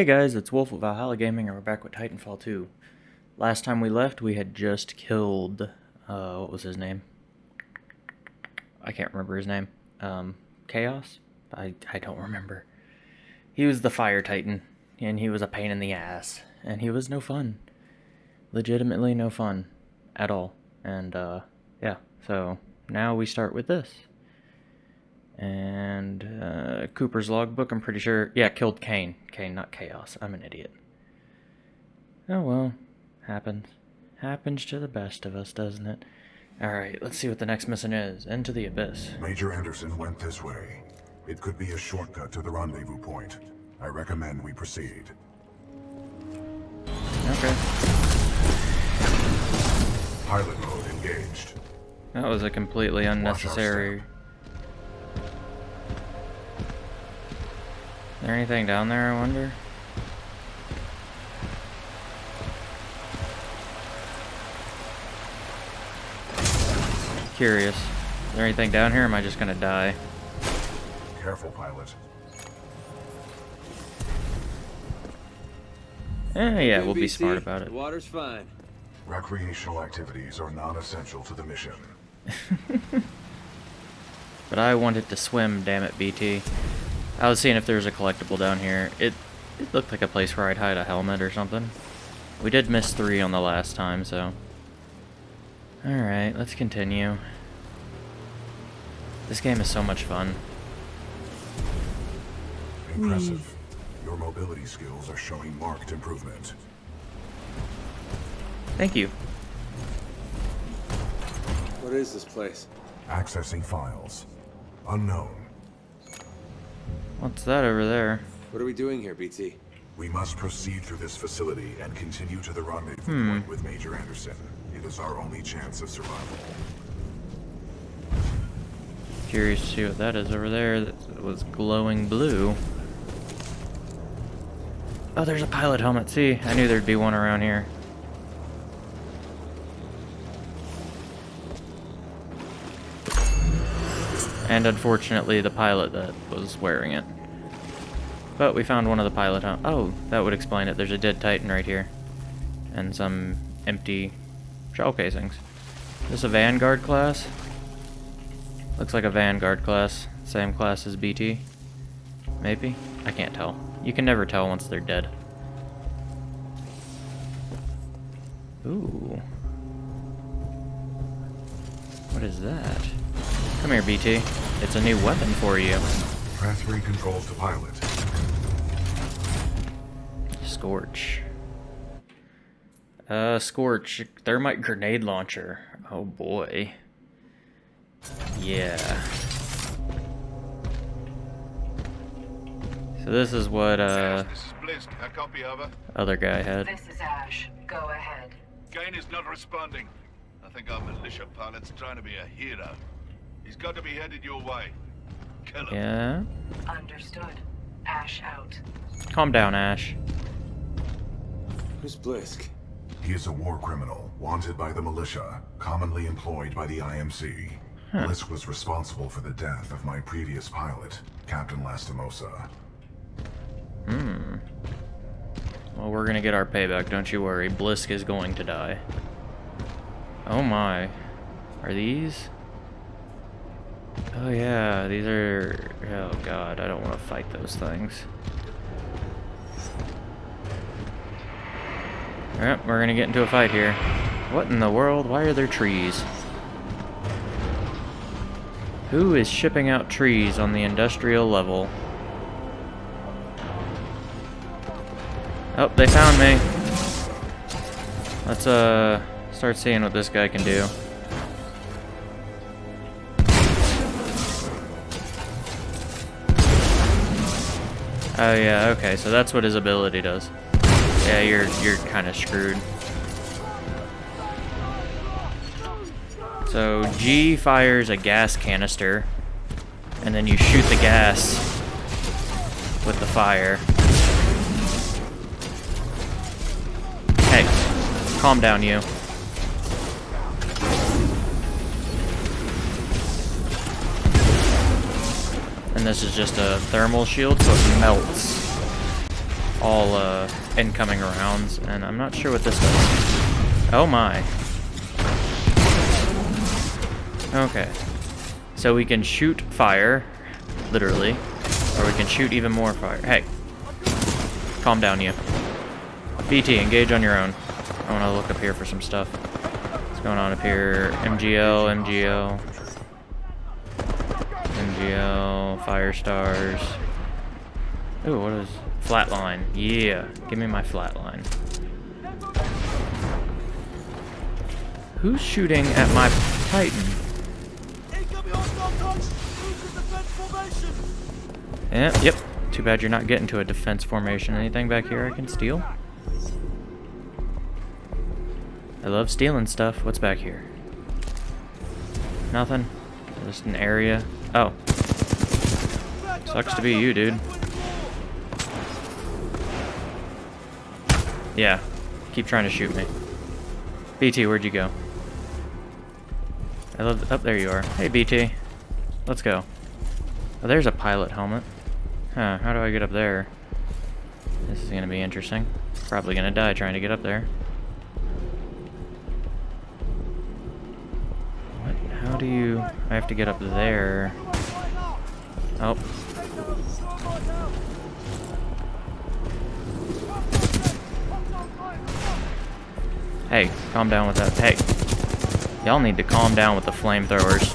Hey guys, it's Wolf of Valhalla Gaming and we're back with Titanfall 2. Last time we left, we had just killed, uh, what was his name? I can't remember his name. Um, Chaos? I, I don't remember. He was the Fire Titan, and he was a pain in the ass, and he was no fun. Legitimately no fun. At all. And, uh, yeah, so now we start with this. And uh, Cooper's logbook, I'm pretty sure. Yeah, killed Kane. Kane, not Chaos. I'm an idiot. Oh well, happens. Happens to the best of us, doesn't it? Alright, let's see what the next mission is. Into the Abyss. Major Anderson went this way. It could be a shortcut to the rendezvous point. I recommend we proceed. Okay. Pilot mode engaged. That was a completely unnecessary... there anything down there, I wonder? Curious. Is there anything down here, am I just gonna die? Careful, pilot. Eh, yeah, we'll be smart about it. The water's fine. Recreational activities are non-essential to the mission. But I wanted to swim, damn it, BT. I was seeing if there was a collectible down here. It, it looked like a place where I'd hide a helmet or something. We did miss three on the last time, so... Alright, let's continue. This game is so much fun. Impressive. Your mobility skills are showing marked improvement. Thank you. What is this place? Accessing files. Unknown. What's that over there? What are we doing here, BT? We must proceed through this facility and continue to the rendezvous Hmm. point with Major Anderson. It is our only chance of survival. Curious to see what that is over there that was glowing blue. Oh, there's a pilot helmet. See, I knew there'd be one around here. And unfortunately, the pilot that was wearing it. But we found one of the pilot hel- Oh, that would explain it. There's a dead Titan right here. And some empty shell casings. Is this a Vanguard class? Looks like a Vanguard class. Same class as BT. Maybe? I can't tell. You can never tell once they're dead. Ooh. What is that? Come here, BT. It's a new weapon for you. Transferring controls to pilot. Scorch. Uh, Scorch. Thermite grenade launcher. Oh boy. Yeah. So this is what, uh, This is Blisk. A copy over. other guy had. This is Ash. Go ahead. Kane is not responding. I think our militia pilot's trying to be a hero. He's got to be headed your way. Kill him. Yeah? Understood. Ash out. Calm down, Ash. Who's Blisk? He is a war criminal, wanted by the militia, commonly employed by the IMC. Blisk was responsible for the death of my previous pilot, Captain Lastimosa. Hmm. Well, we're gonna get our payback, don't you worry. Blisk is going to die. Oh my. Are these? Oh yeah, these are... Oh god, I don't want to fight those things. Alright, we're gonna get into a fight here. What in the world? Why are there trees? Who is shipping out trees on the industrial level? Oh, they found me. Let's, uh, start seeing what this guy can do. Oh yeah, okay, so that's what his ability does. Yeah, you're you're kind of screwed. So G fires a gas canister, and then you shoot the gas with the fire. Hey, calm down, you. And this is just a thermal shield, so it melts. all uh, incoming rounds, and I'm not sure what this does. Oh my. Okay. So we can shoot fire, literally, or we can shoot even more fire. Hey, calm down, you. BT, engage on your own. I want to look up here for some stuff. What's going on up here? MGO, MGL. MGL, Firestars. Ooh, what is flatline? Yeah, give me my flatline. Who's shooting at my Titan? Yeah, yep. Too bad you're not getting to a defense formation. Anything back here I can steal? I love stealing stuff. What's back here? Nothing. Just an area. Oh. Sucks to be you, dude. Yeah. Keep trying to shoot me. BT, where'd you go? I love... Up oh, there you are. Hey, BT. Let's go. Oh, there's a pilot helmet. Huh, how do I get up there? This is gonna be interesting. Probably gonna die trying to get up there. What? How do you... I have to get up there. Oh. Hey, calm down with that. Hey. Y'all need to calm down with the flamethrowers.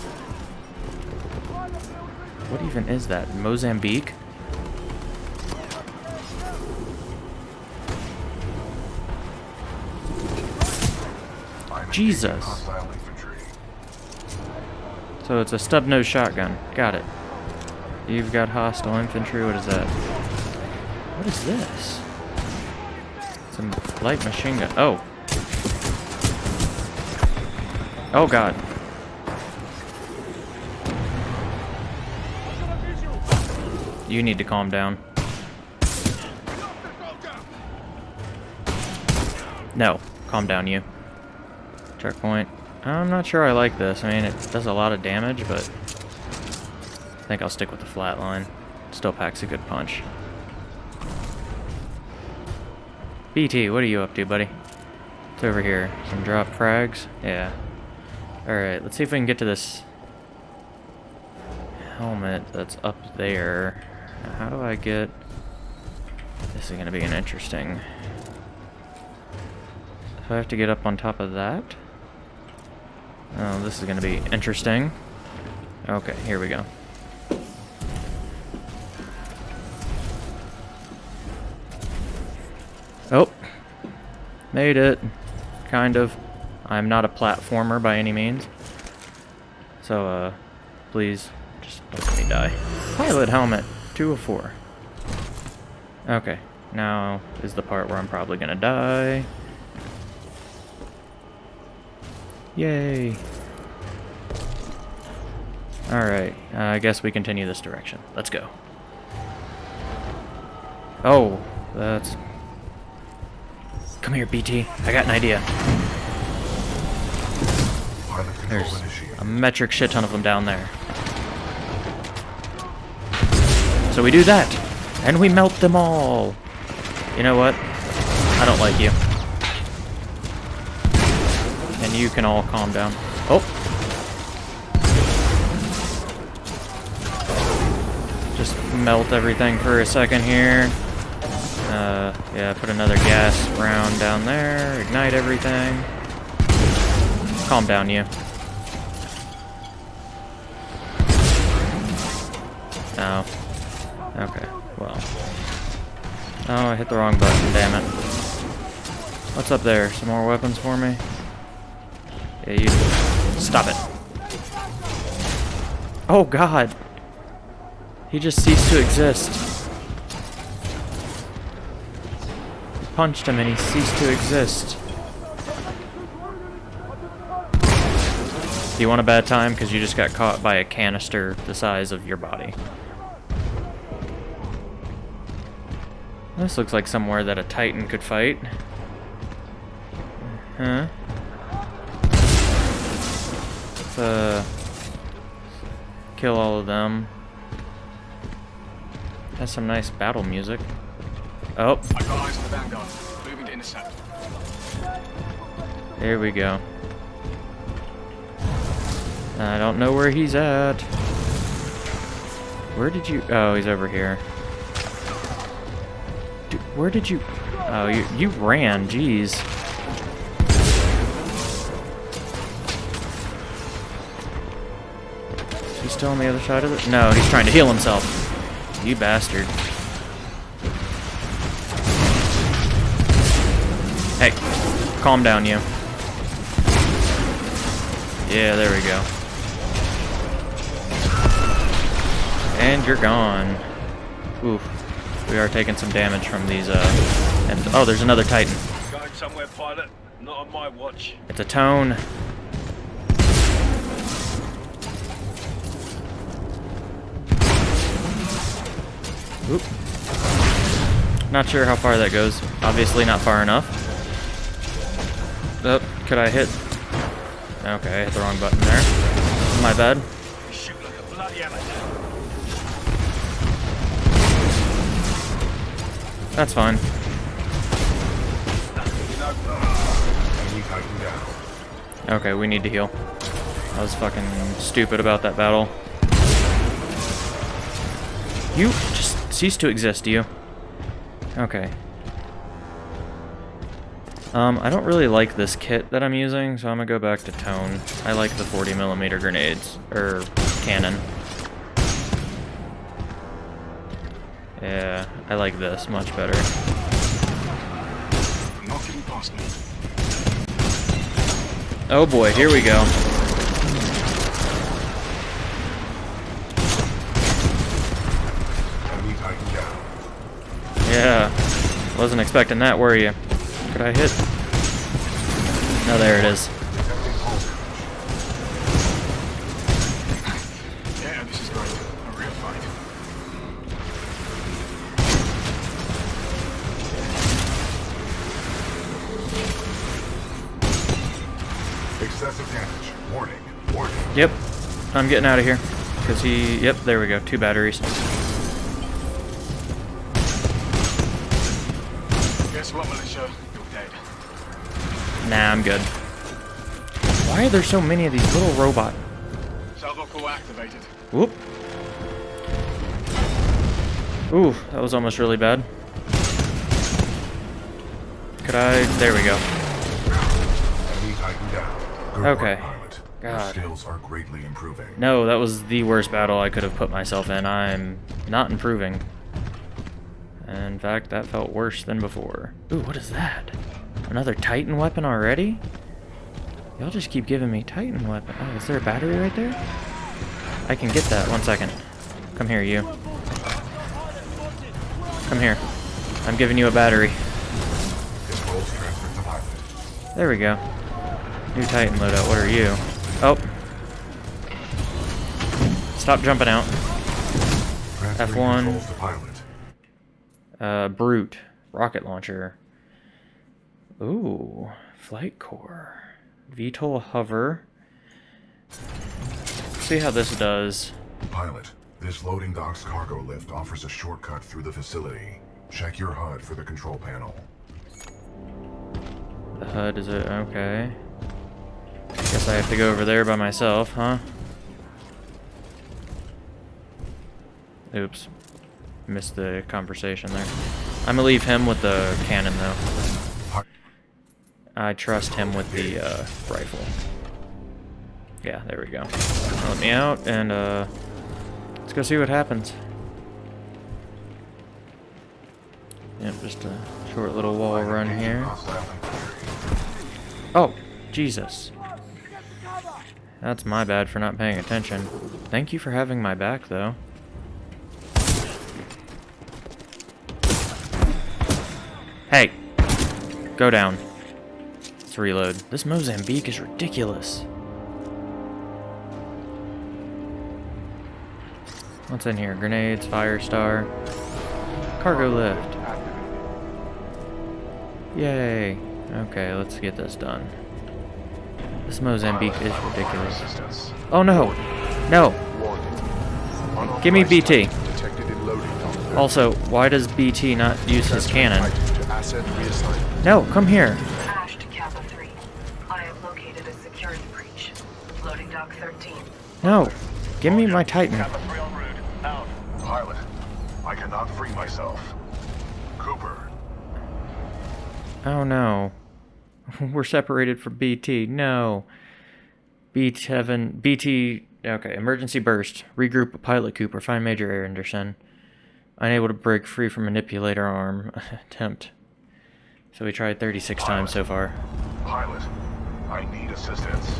What even is that? Mozambique? Jesus. So it's a stub nose shotgun. Got it. You've got hostile infantry. What is that? What is this? Some light machine gun. Oh. Oh god. You need to calm down. No. Calm down, you. Checkpoint. I'm not sure I like this. I mean, it does a lot of damage, but I think I'll stick with the flatline. Still packs a good punch. BT, what are you up to, buddy? It's over here. Some drop frags? Yeah. Alright, let's see if we can get to this helmet that's up there. How do I get... This is going to be an interesting... Do I have to get up on top of that? Oh, this is going to be interesting. Okay, here we go. Oh. Made it. Kind of. I'm not a platformer by any means. So, uh, please, just don't let me die. Pilot helmet, 2 of 4. Okay, now is the part where I'm probably gonna die. Yay. Alright, uh, I guess we continue this direction. Let's go. Oh, that's... Come here, BT. I got an idea. There's a metric shit ton of them down there. So we do that, and we melt them all. You know what? I don't like you And you can all calm down. Oh! Just melt everything for a second here. Uh, yeah, put another gas round down there, ignite everything. Calm down, you. Okay, well. Oh, I hit the wrong button, damn it. What's up there? Some more weapons for me? Yeah, you... Stop it. Oh, God. He just ceased to exist. Punched him and he ceased to exist. Do you want a bad time? Because you just got caught by a canister the size of your body. This looks like somewhere that a titan could fight. Huh? Let's, uh, kill all of them. Has some nice battle music. Oh, I the Vanguard. Moving to intercept. here we go. I don't know where he's at. Where did you... Oh, he's over here. Where did you... Oh, you, you ran. Jeez. He's still on the other side of it? No, he's trying to heal himself. You bastard. Hey, calm down, you. Yeah, there we go. And you're gone. We are taking some damage from these, uh... And, oh, there's another Titan. Going somewhere, pilot. Not on my watch. It's a tone. Oop. Not sure how far that goes. Obviously not far enough. Oh, could I hit? Okay, I hit the wrong button there. My bad. That's fine. Okay, we need to heal. I was fucking stupid about that battle. You just cease to exist, do you. Okay. Um, I don't really like this kit that I'm using, so I'm gonna go back to tone. I like the 40 millimeter grenades, or cannon. Yeah, I like this much better. Not getting past me. Oh boy, here we go. Enemy Titan down. Yeah, wasn't expecting that, were you? Could I hit? No, there it is. I'm getting out of here. Because he, yep, there we go, two batteries. Guess what, militia? You're dead. Nah, I'm good. Why are there so many of these little robot? Salvo core activated. Whoop. Ooh, that was almost really bad. Could I? There we go. Enemy Titan down. Good Okay. God. skills are greatly improving. No, that was the worst battle I could have put myself in. I'm not improving. In fact, that felt worse than before. Ooh, what is that? Another Titan weapon already? Y'all just keep giving me Titan weapon. Oh, is there a battery right there? I can get that. One second. Come here, you. Come here. I'm giving you a battery. Controls transferred to pilot. There we go. New Titan loadout. What are you? Oh. Stop jumping out. F1. controls to pilot. Uh, Brute. Rocket launcher. Ooh. Flight core. VTOL hover. See how this does. Pilot, this loading dock's cargo lift offers a shortcut through the facility. Check your HUD for the control panel. The HUD is it? Okay. Guess I have to go over there by myself, huh? Oops. Missed the conversation there. I'm gonna leave him with the cannon, though. I trust him with the uh, rifle. Yeah, there we go. Let me out, and uh, let's go see what happens. Yep, just a short little wall run here. Oh, Jesus. That's my bad for not paying attention. Thank you for having my back, though. Hey! Go down. Let's reload. This Mozambique is ridiculous. What's in here? Grenades, Firestar, cargo lift. Yay. Okay, let's get this done. This Mozambique is ridiculous. Oh no! No! Give me BT. type Detected in loading dock Also, why does BT not use his cannon? To asset reassignment. No, come here. Ash to Kappa 3. I have located a security breach. Loading dock 13. No. Give me my Titan. Kappa 3 en route. Out. Pilot, I cannot free myself. Cooper, Oh no. We're separated from BT. No. BT heaven. BT. Okay, emergency burst. Regroup Pilot Cooper. Find Major Anderson. Unable to break free from manipulator arm attempt. So we tried 36 times so far. pilot, I need assistance.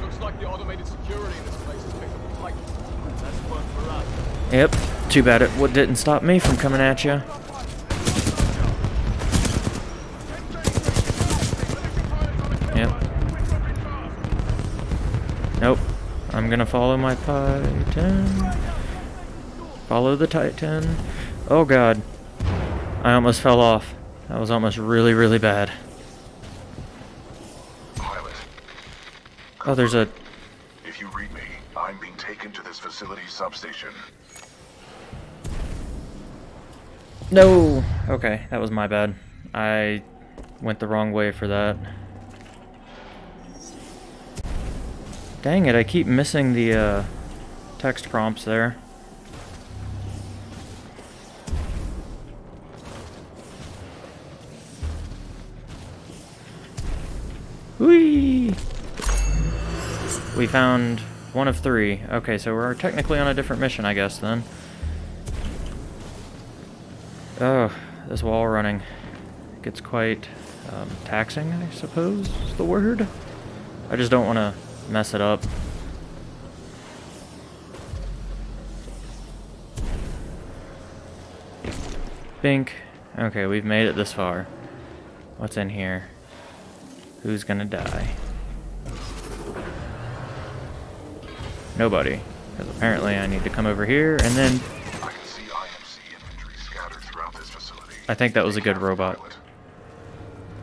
Looks like the automated security in this place has picked up a Titan. That's fun for us. Yep. Too bad it what didn't stop me from coming at you. Yep. Nope. I'm gonna follow my Titan. Follow the Titan. Oh god. I almost fell off. That was almost really, really bad. Oh, there's a... if you read me, I'm being taken to this facility's substation. No! Okay, that was my bad. I went the wrong way for that. Dang it, I keep missing the uh, text prompts there. Whee! We found one of three. Okay, so we're technically on a different mission, I guess, then. Oh, this wall running gets quite um, taxing, I suppose is the word. I just don't want to mess it up. Bink. Okay, we've made it this far. What's in here? Who's gonna die? Nobody. Because apparently I need to come over here and then I can see IMC infantry scattered throughout this facility. I think that was a good robot.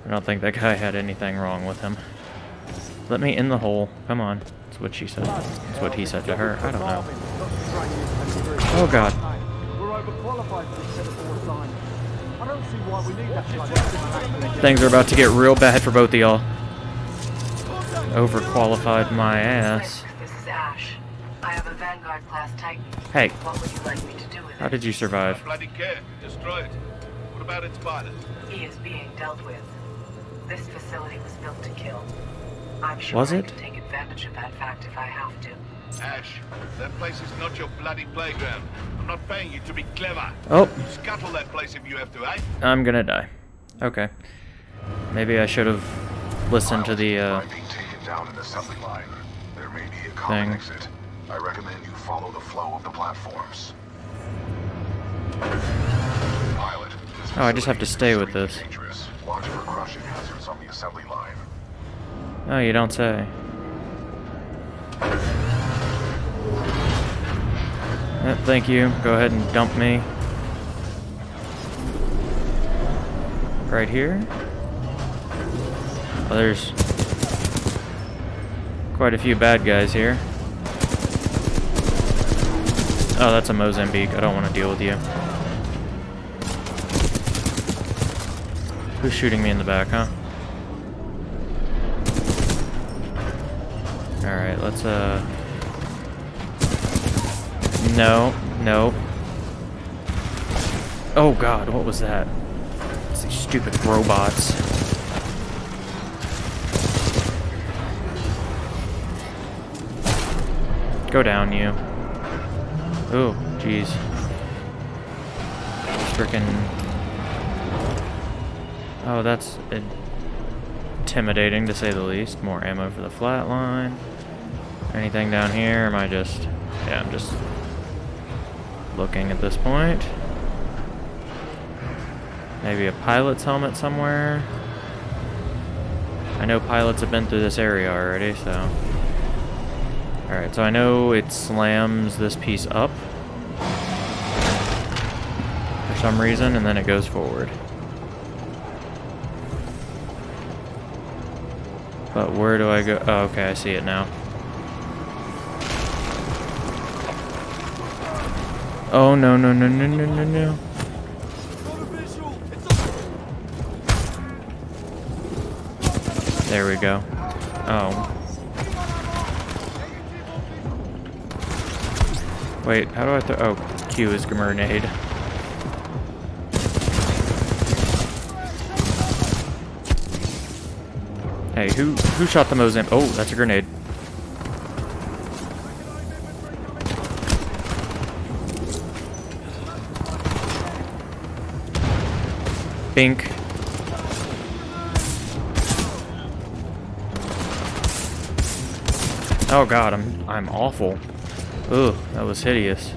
I don't think that guy had anything wrong with him. Let me in the hole. Come on. That's what she said. That's what he said to her. I don't know. Oh god. We're overqualified for this set of four sign. I don't see why we need that bloody Things are about to get real bad for both of y'all. Overqualified my ass. Blisk, this is Ash. I have a Vanguard class Titan. Hey, What would you like me to do with how did you survive? Bloody care. Destroy. What about its pilot? He is being dealt with. This facility was built to kill. I'm sure Was I it? can take advantage of that fact if I have to. Ash, that place is not your bloody playground. I'm not paying you to be clever. Oh, Scuttle that place if you have to, eh? I'm gonna die. Okay. Maybe I should have listened to the, uh... Taken down an assembly line. There may be a Thing. exit. I recommend you follow the flow of the platforms. Pilot, Oh, I just have to stay with this. Watch for crushing hazards on the assembly line. Oh, you don't say. Yep, thank you. Go ahead and dump me. Right here. Oh, there's quite a few bad guys here. Oh, that's a Mozambique. I don't want to deal with you. Who's shooting me in the back, huh? Alright, let's, uh... No, no. Oh god, what was that? It's these stupid robots. Go down, you. Oh, jeez. Frickin' Oh, that's intimidating to say the least. More ammo for the flatline. Anything down here? Am I just... Yeah, I'm just looking at this point. Maybe a pilot's helmet somewhere. I know pilots have been through this area already, so... Alright, so I know it slams this piece up for some reason, and then it goes forward. But where do I go? Oh, okay, I see it now. Oh no no no no no no no. There we go. Oh. Wait, how do I throw? Oh, Q is grenade. Hey, who who shot the Mozambique? Oh, that's a grenade. Bink. Oh god, I'm I'm awful. Ugh, that was hideous.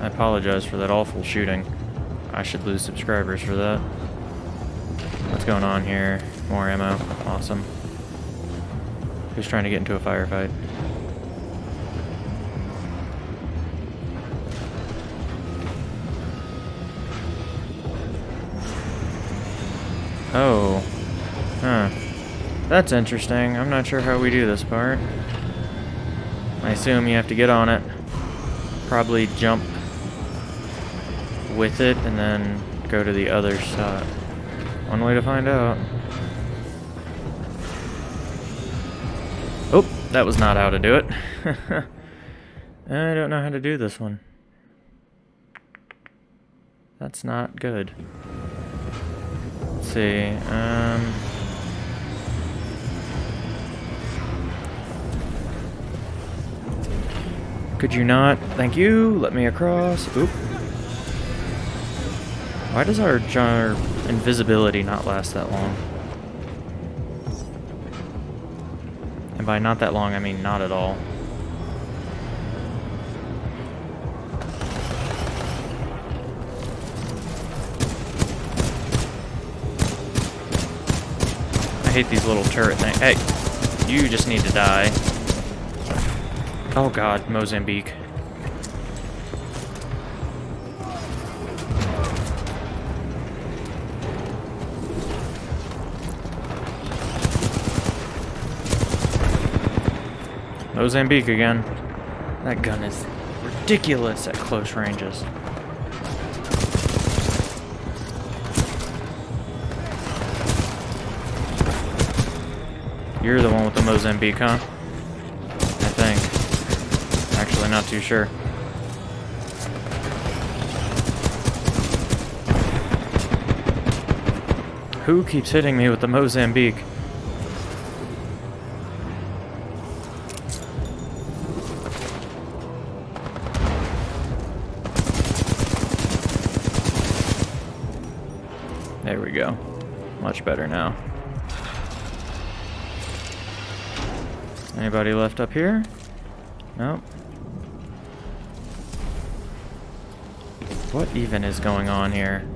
I apologize for that awful shooting. I should lose subscribers for that. What's going on here? More ammo. Awesome. Who's trying to get into a firefight? Oh. Huh. That's interesting. I'm not sure how we do this part. I assume you have to get on it. Probably jump with it and then go to the other side. One way to find out. Oh, that was not how to do it. I don't know how to do this one. That's not good. Let's see. Um, could you not? Thank you. Let me across. Oop. Why does our, our invisibility not last that long? And by not that long, I mean not at all. I hate these little turret things. Hey, you just need to die. Oh god, Mozambique. Mozambique again. That gun is ridiculous at close ranges. You're the one with the Mozambique, huh? I think. Actually, not too sure. Who keeps hitting me with the Mozambique? There we go. Much better now. Anybody left up here? Nope. What even is going on here?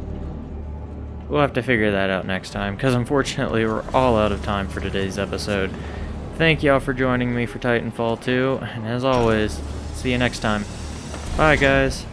We'll have to figure that out next time, because unfortunately we're all out of time for today's episode. Thank y'all for joining me for Titanfall 2, and as always, see you next time. Bye, guys.